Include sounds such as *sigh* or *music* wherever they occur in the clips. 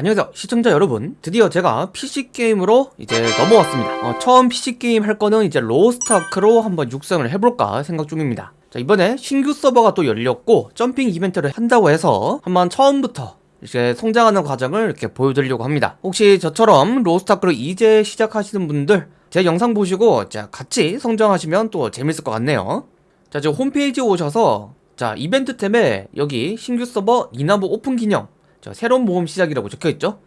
안녕하세요. 시청자 여러분 드디어 제가 PC게임으로 이제 넘어왔습니다. 어, 처음 PC게임 할 거는 이제 로스트아크로 한번 육성을 해볼까 생각 중입니다. 자 이번에 신규 서버가 또 열렸고 점핑 이벤트를 한다고 해서 한번 처음부터 이제 성장하는 과정을 이렇게 보여드리려고 합니다. 혹시 저처럼 로스트아크를 이제 시작하시는 분들 제 영상 보시고 자 같이 성장하시면 또 재밌을 것 같네요. 자 지금 홈페이지에 오셔서 자 이벤트 탭에 여기 신규 서버 니나브 오픈 기념 자 새로운 모험 시작이라고 적혀있죠?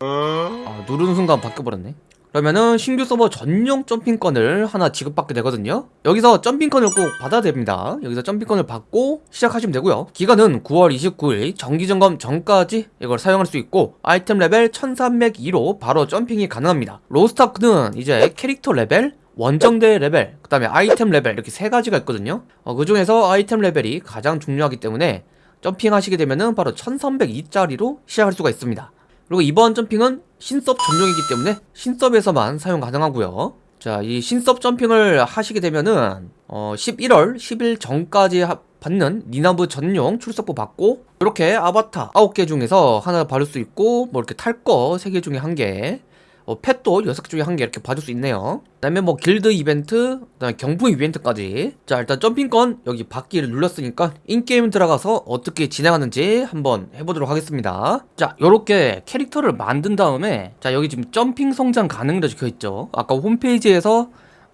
아 누르는 순간 바뀌어버렸네. 그러면은 신규 서버 전용 점핑권을 하나 지급받게 되거든요. 여기서 점핑권을 꼭 받아야 됩니다. 여기서 점핑권을 받고 시작하시면 되고요. 기간은 9월 29일 정기점검 전까지 이걸 사용할 수 있고 아이템 레벨 1302로 바로 점핑이 가능합니다. 로스타크는 이제 캐릭터 레벨 원정대 레벨, 그 다음에 아이템 레벨 이렇게 세 가지가 있거든요. 어, 그 중에서 아이템 레벨이 가장 중요하기 때문에 점핑 하시게 되면은 바로 1302짜리로 시작할 수가 있습니다. 그리고 이번 점핑은 신섭 전용이기 때문에 신섭에서만 사용 가능하고요. 자 이 신섭 점핑을 하시게 되면은 어 11월 10일 전까지 하, 받는 니나브 전용 출석부 받고 이렇게 아바타 9개 중에서 하나 받을 수 있고 뭐 이렇게 탈 거 3개 중에 1개 어, 펫도 6개 중에 한 개 이렇게 받을 수 있네요. 그 다음에 뭐 길드 이벤트 그 다음에 경품 이벤트까지. 자 일단 점핑권 여기 받기를 눌렀으니까 인게임 들어가서 어떻게 진행하는지 한번 해보도록 하겠습니다. 자 요렇게 캐릭터를 만든 다음에 자 여기 지금 점핑 성장 가능이라 적혀있죠. 아까 홈페이지에서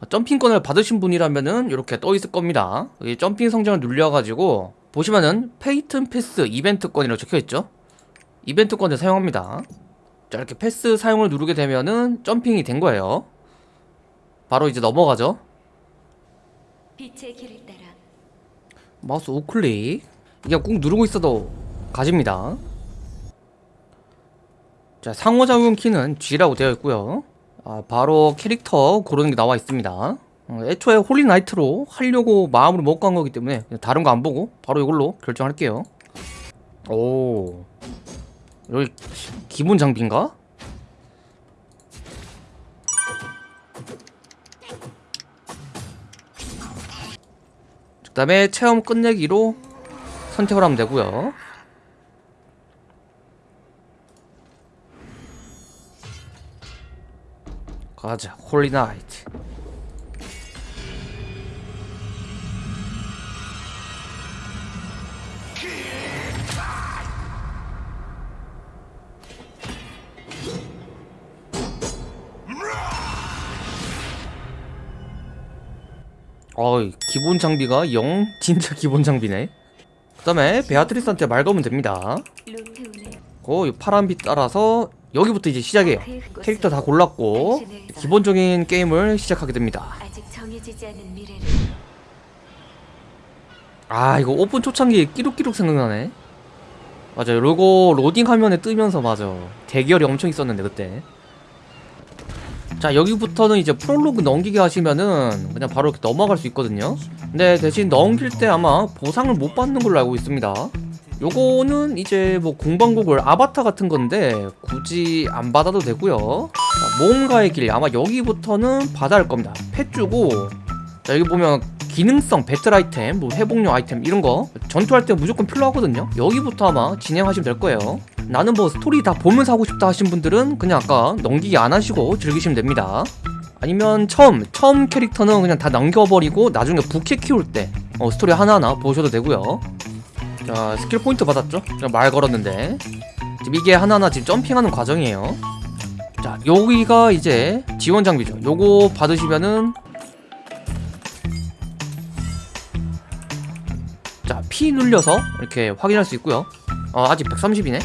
점핑권을 받으신 분이라면은 이렇게 떠 있을 겁니다. 여기 점핑 성장을 눌려가지고 보시면은 페이튼 패스 이벤트권이라고 적혀있죠? 이벤트권을 사용합니다 자 이렇게 패스 사용을 누르게 되면은 점핑이 된 거예요. 바로 이제 넘어가죠. 빛의 길을 따라. 마우스 우클릭. 이게 꾹 누르고 있어도 가집니다. 자 상호작용 키는 G라고 되어 있고요. 아, 바로 캐릭터 고르는 게 나와 있습니다. 어, 애초에 홀리나이트로 하려고 마음으로 먹고 한 거기 때문에 다른 거 안 보고 바로 이걸로 결정할게요. 오 여기 기본 장비인가? 그 다음에 체험 끝내기로 선택을 하면 되고요 가자 홀리나이트 어이 기본 장비가 영 진짜 기본 장비네. 그 다음에 베아트리스한테 말 걸면 됩니다. 고이 파란 빛 따라서 여기부터 이제 그곳에 캐릭터 다 골랐고 기본적인 게임을 시작하게 됩니다. 아 이거 오픈 초창기 끼룩끼룩 생각나네. 맞아요. 요거 로딩 화면에 뜨면서 맞아 대기열이 엄청 있었는데 그때 자 여기부터는 이제 프롤로그 넘기게 하시면은 그냥 바로 이렇게 넘어갈 수 있거든요. 근데 대신 넘길 때 아마 보상을 못 받는 걸로 알고 있습니다. 요거는 이제 뭐 공방곡을 아바타 같은 건데 굳이 안 받아도 되고요. 자, 모험가의 길 아마 여기부터는 받아야 할 겁니다. 펫 주고 자 여기 보면 기능성 배틀 아이템, 뭐 회복용 아이템 이런 거 전투할 때 무조건 필요하거든요. 여기부터 아마 진행하시면 될 거예요 나는 뭐 스토리 다 보면서 하고 싶다 하신 분들은 그냥 아까 넘기기 안 하시고 즐기시면 됩니다. 아니면 처음 처음 캐릭터는 그냥 다 넘겨버리고 나중에 부캐 키울 때 어, 스토리 하나하나 보셔도 되고요. 자 스킬 포인트 받았죠? 말 걸었는데. 지금 이게 하나하나 지금 점핑하는 과정이에요. 자 여기가 이제 지원 장비죠. 요거 받으시면은 자 P 눌려서 이렇게 확인할 수 있고요. 어, 아직 130이네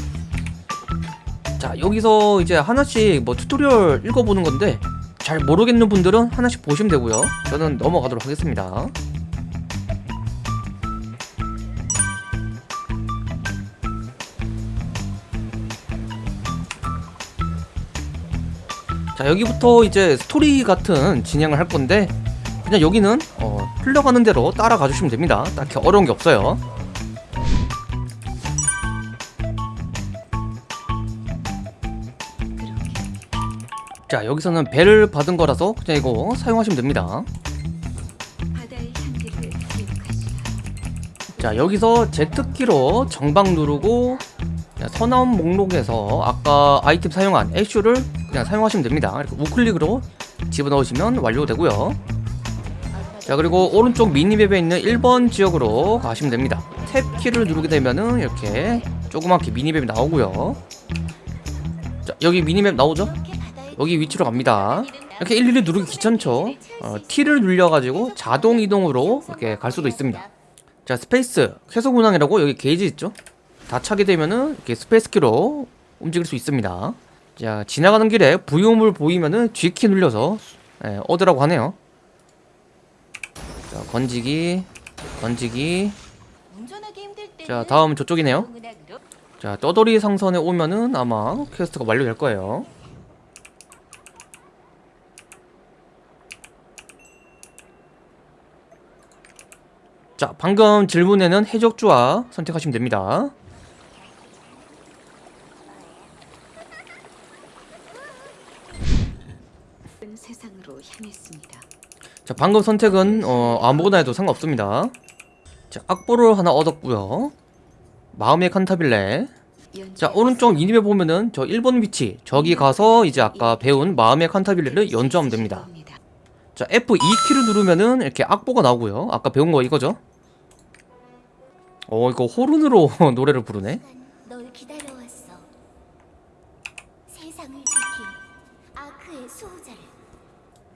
자 여기서 이제 하나씩 뭐 튜토리얼 읽어보는 건데 잘 모르겠는 분들은 하나씩 보시면 되고요. 저는 넘어가도록 하겠습니다. 자 여기부터 이제 스토리 같은 진행을 할 건데 그냥 여기는 어, 흘러가는 대로 따라가 주시면 됩니다. 딱히 어려운 게 없어요 자 여기서는 배를 받은 거라서 그냥 이거 사용하시면 됩니다 자 여기서 Z키로 정방 누르고 선언 목록에서 아까 아이템 사용한 애쉬를 그냥 사용하시면 됩니다. 이렇게 우클릭으로 집어넣으시면 완료되고요. 자 그리고 오른쪽 미니맵에 있는 1번 지역으로 가시면 됩니다. 탭 키를 누르게 되면은 이렇게 조그맣게 미니맵이 나오고요. 자 여기 미니맵 나오죠? 여기 위치로 갑니다. 이렇게 일일이 누르기 귀찮죠? 어, T를 눌려가지고 자동 이동으로 이렇게 갈 수도 있습니다. 자 스페이스 쾌속 운항이라고 여기 게이지 있죠? 다 차게 되면은 이렇게 스페이스 키로 움직일 수 있습니다. 자 지나가는 길에 부유물 보이면은 G키 눌려서 예, 얻으라고 하네요. 자 건지기 건지기 자 다음 저쪽이네요. 자 떠돌이 상선에 오면은 아마 퀘스트가 완료될 거예요. 자 방금 질문에는 해적주와 선택하시면 됩니다. 자 방금 선택은 어, 아무거나 해도 상관없습니다. 자 악보를 하나 얻었고요. 마음의 칸타빌레 자 오른쪽 미니맵 보면은 저 1번 위치 저기 가서 이제 아까 배운 마음의 칸타빌레를 연주하면 됩니다. 자 F2키를 누르면은 이렇게 악보가 나오고요. 아까 배운 거 이거죠? 어 이거 호른으로 *laughs* 노래를 부르네.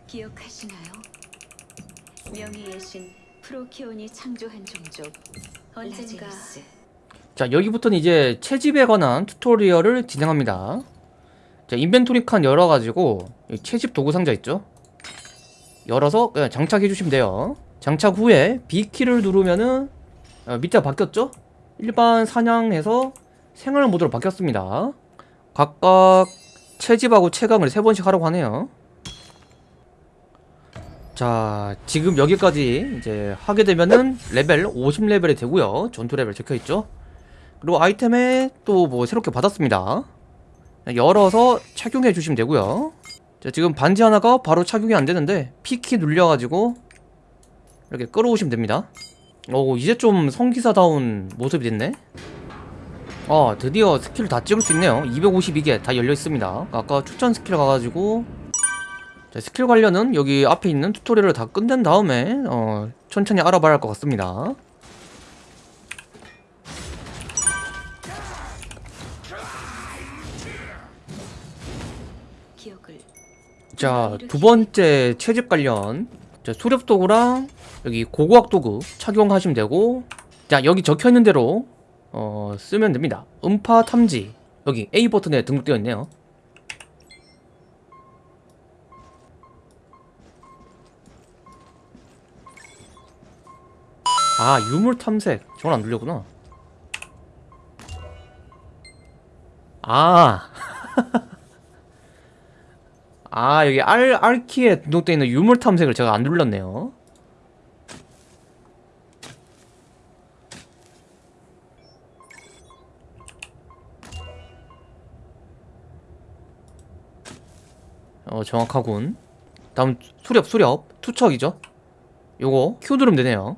기억하시나요? 명예의 신 프로키온이 창조한 종족 언젠가 자 여기부터는 이제 채집에 관한 튜토리얼을 진행합니다 자 인벤토리 칸 열어가지고 이 채집 도구 상자 있죠 열어서 그냥 장착해 주시면 돼요. 장착 후에 B키를 누르면은 어, 밑에가 바뀌었죠? 일반 사냥에서 생활 모드로 바뀌었습니다. 각각 채집하고 채광을 세 번씩 하라고 하네요. 자 지금 여기까지 이제 하게 되면은 레벨 50레벨이 되고요. 전투 레벨 적혀있죠? 그리고 아이템에 또 뭐 새롭게 받았습니다. 열어서 착용해 주시면 되고요 자 지금 반지 하나가 바로 착용이 안 되는데 P키 눌려가지고 이렇게 끌어오시면 됩니다. 오 이제 좀 성기사다운 모습이 됐네. 아 드디어 스킬 다 찍을 수 있네요. 252개 다 열려 있습니다. 아까 추천 스킬 가가지고. 자, 스킬 관련은 여기 앞에 있는 튜토리얼을 다 끝낸 다음에 어, 천천히 알아봐야 할 것 같습니다 자, 두 번째 채집 관련 자, 수렵 도구랑 여기 고고학 도구 착용하시면 되고 자, 여기 적혀 있는 대로 어, 쓰면 됩니다. 음파 탐지 여기 A 버튼에 등록되어 있네요. 아, 유물 탐색. 저건 안 눌렸구나. 아. *laughs* 아 여기 R, R키에 등록되어 있는 유물 탐색을 제가 안 눌렀네요. 어 정확하군. 다음 수렵 수렵. 투척이죠? 요거 Q 누르면 되네요.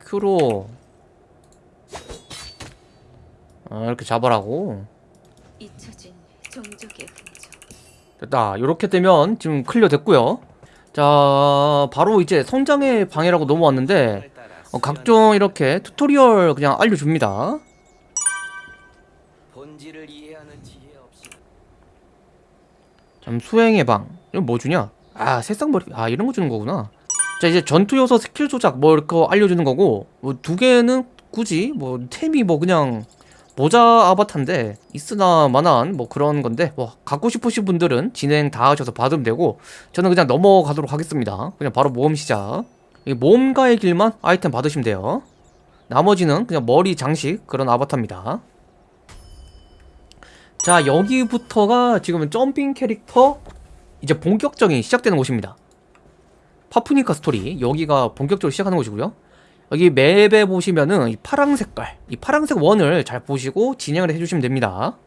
Q로 아 이렇게 잡으라고. 잊혀진 종족의. 됐다. 이렇게 되면 지금 클리어 됐고요. 자 바로 이제 성장의 방이라고 넘어왔는데 어, 각종 이렇게 튜토리얼 그냥 알려줍니다. 잠 수행의 방. 이건 뭐 주냐? 아 새싹머리. 아 이런 거 주는 거구나. 자 이제 전투 요소 스킬 조작 뭐 이렇게 알려주는 거고 뭐 두 개는 굳이 뭐 템이 뭐 그냥 모자 아바타인데 있으나 마나한 뭐 그런 건데 뭐 갖고 싶으신 분들은 진행 다 하셔서 받으면 되고 저는 그냥 넘어가도록 하겠습니다. 그냥 바로 모험 시작. 이 모험가의 길만 아이템 받으시면 돼요. 나머지는 그냥 머리 장식 그런 아바타입니다. 자 여기부터가 지금 점핑 캐릭터 이제 본격적인 시작되는 곳입니다. 파프니카 스토리 여기가 본격적으로 시작하는 곳이고요 여기 맵에 보시면은 이 파랑 색깔 이 파랑색 원을 잘 보시고 진행을 해주시면 됩니다